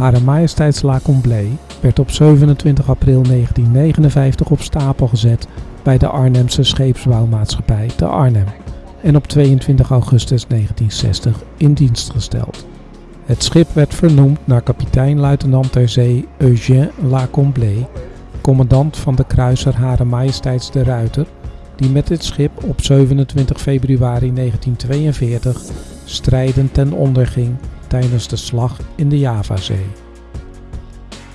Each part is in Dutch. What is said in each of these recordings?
Hare Majesteits La Comblé werd op 27 april 1959 op stapel gezet bij de Arnhemse scheepsbouwmaatschappij te Arnhem en op 22 augustus 1960 in dienst gesteld. Het schip werd vernoemd naar kapitein-luitenant ter zee Eugène Lacomblé, commandant van de kruiser Hare Majesteits de Ruiter, die met dit schip op 27 februari 1942 strijdend ten onder ging tijdens de slag in de Javazee.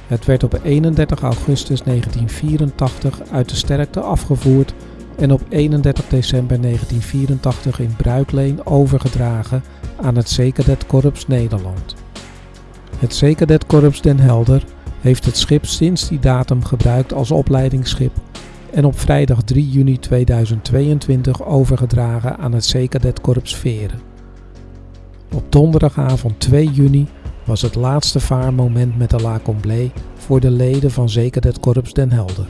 Het werd op 31 augustus 1984 uit de sterkte afgevoerd en op 31 december 1984 in bruikleen overgedragen aan het Zekerdet Nederland. Het Zekerdet Den Helder heeft het schip sinds die datum gebruikt als opleidingsschip en op vrijdag 3 juni 2022 overgedragen aan het Zekerdet Veren. Op donderdagavond 2 juni was het laatste vaarmoment met de La Comblé voor de leden van Zekerdet Den Helder.